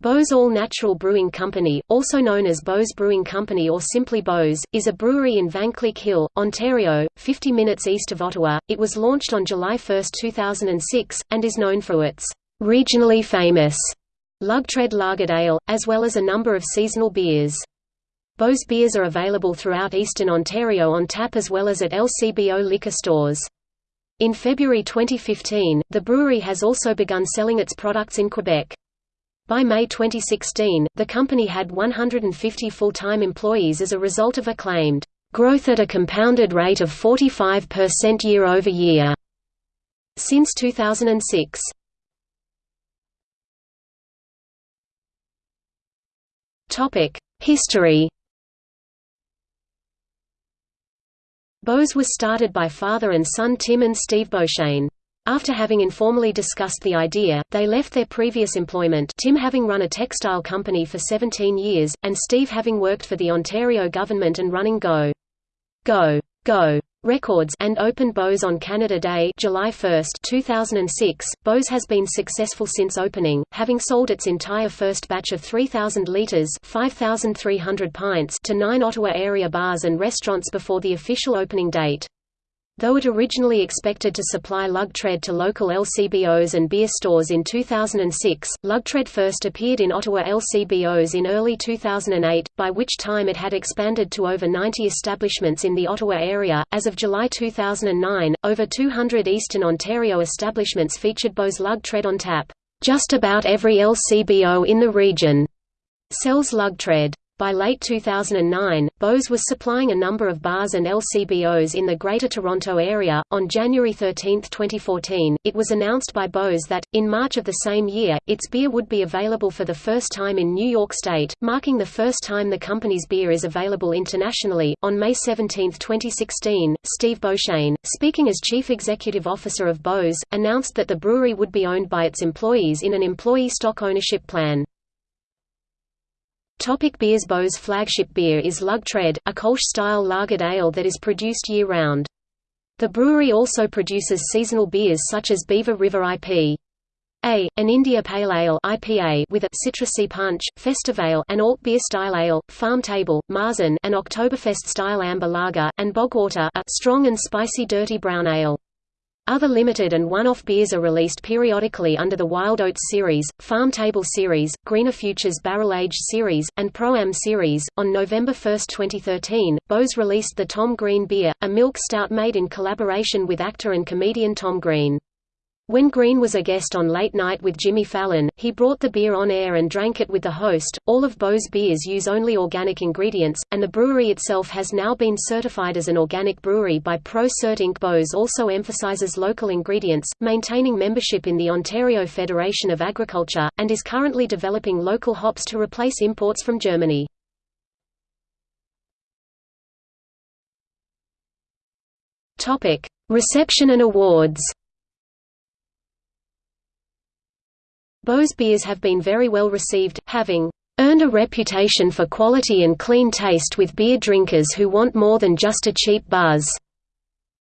Beau's All Natural Brewing Company, also known as Beau's Brewing Company or simply Beau's, is a brewery in Vankleek Hill, Ontario, 50 minutes east of Ottawa. It was launched on July 1, 2006, and is known for its regionally famous Lug-Tread Lagered Ale, as well as a number of seasonal beers. Beau's beers are available throughout eastern Ontario on tap as well as at LCBO liquor stores. In February 2015, the brewery has also begun selling its products in Quebec. By May 2016, the company had 150 full-time employees as a result of a claimed growth at a compounded rate of 45% year-over-year since 2006. Topic: History. Beau's was started by father and son Tim and Steve Beauchesne. After having informally discussed the idea, they left their previous employment Tim having run a textile company for 17 years, and Steve having worked for the Ontario government and running Go! Go! Go! Records and opened Beau's on Canada Day July 1, 2006. Beau's has been successful since opening, having sold its entire first batch of 3,000 litres 5,300 pints to nine Ottawa area bars and restaurants before the official opening date. Though it originally expected to supply Lug-Tread to local LCBOs and beer stores in 2006, Lug-Tread first appeared in Ottawa LCBOs in early 2008, by which time it had expanded to over 90 establishments in the Ottawa area. As of July 2009, over 200 Eastern Ontario establishments featured Beau's Lug-Tread on tap. Just about every LCBO in the region sells Lug-Tread. By late 2009, Beau's was supplying a number of bars and LCBOs in the Greater Toronto Area. On January 13, 2014, it was announced by Beau's that, in March of the same year, its beer would be available for the first time in New York State, marking the first time the company's beer is available internationally. On May 17, 2016, Steve Beauchesne, speaking as Chief Executive Officer of Beau's, announced that the brewery would be owned by its employees in an employee stock ownership plan. Topic beers Beau's flagship beer is Lug-Tread, a Kolsch-style lagered ale that is produced year-round. The brewery also produces seasonal beers such as Beaver River IP. A, an India Pale Ale IPA with a citrusy punch, Festivale an alt beer style ale, Farm Table, Marzen an Oktoberfest style amber lager, and Bogwater a strong and spicy dirty brown ale. Other limited and one-off beers are released periodically under the Wild Oats series, Farm Table series, Greener Futures Barrel Age series, and Pro-Am series. On November 1, 2013, Beau's released the Tom Green beer, a milk stout made in collaboration with actor and comedian Tom Green. When Green was a guest on Late Night with Jimmy Fallon, he brought the beer on air and drank it with the host. All of Beau's beers use only organic ingredients, and the brewery itself has now been certified as an organic brewery by Pro Cert Inc. Beau's also emphasizes local ingredients, maintaining membership in the Ontario Federation of Agriculture, and is currently developing local hops to replace imports from Germany. Reception and awards Beau's beers have been very well received, having earned a reputation for quality and clean taste with beer drinkers who want more than just a cheap buzz,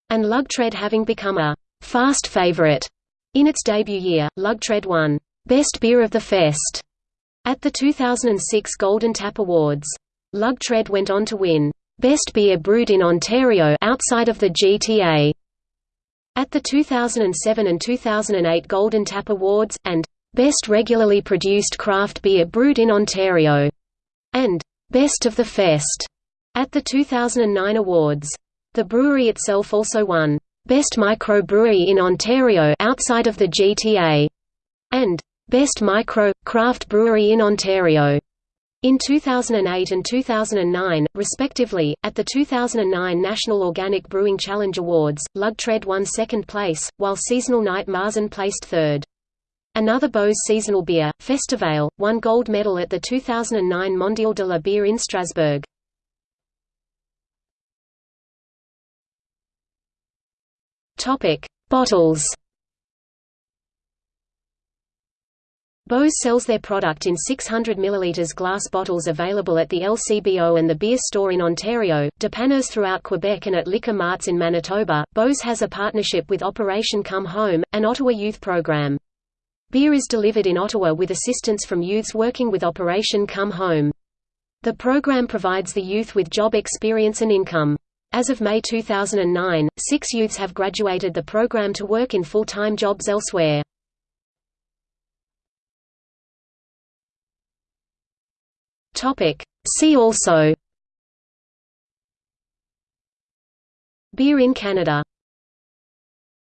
and Lug-Tread having become a fast favorite. In its debut year, Lug-Tread won Best Beer of the Fest at the 2006 Golden Tap Awards. Lug-Tread went on to win Best Beer Brewed in Ontario outside of the GTA at the 2007 and 2008 Golden Tap Awards, and Best Regularly Produced Craft Beer Brewed in Ontario, and Best of the Fest at the 2009 awards. The brewery itself also won Best Microbrewery in Ontario outside of the GTA and Best Micro Craft Brewery in Ontario. In 2008 and 2009, respectively, at the 2009 National Organic Brewing Challenge Awards, Lug-Tread won second place, while Seasonal Night Marzen placed third. Another Beau's seasonal beer, Festivale, won gold medal at the 2009 Mondial de la Bière in Strasbourg. Topic: Bottles. Beau's sells their product in 600 ml glass bottles available at the LCBO and the beer store in Ontario, dépanneurs throughout Quebec and at liquor marts in Manitoba. Beau's has a partnership with Operation Come Home, an Ottawa youth program. Beer is delivered in Ottawa with assistance from youths working with Operation Come Home. The program provides the youth with job experience and income. As of May 2009, six youths have graduated the program to work in full-time jobs elsewhere. See also Beer in Canada